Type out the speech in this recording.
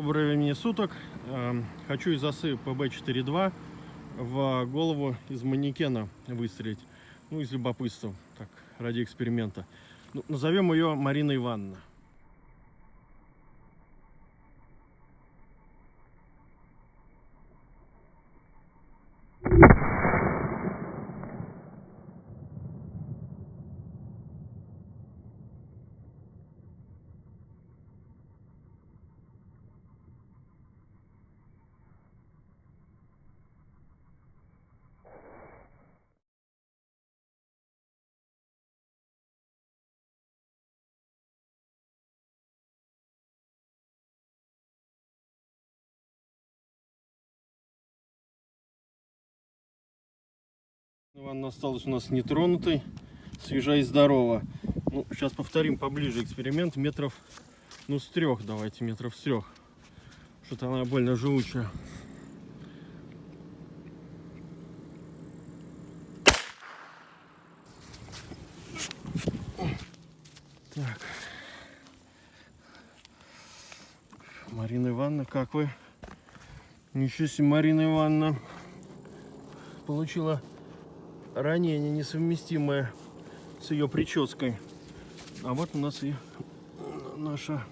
Доброго времени суток. Эм, Хочу из осы ПБ-4.2 в голову из манекена выстрелить. Ну, из любопытства, так, ради эксперимента. Ну, назовем ее Марина Ивановна. Ивановна осталась у нас нетронутой, свежа и здорова. Ну, сейчас повторим поближе эксперимент метров, ну, с трех давайте, метров с трех. Что-то она больно живучая. Так. Марина Ивановна, как вы? Ничего себе, Марина Ивановна получила ранение несовместимое с ее прической. А вот у нас и наша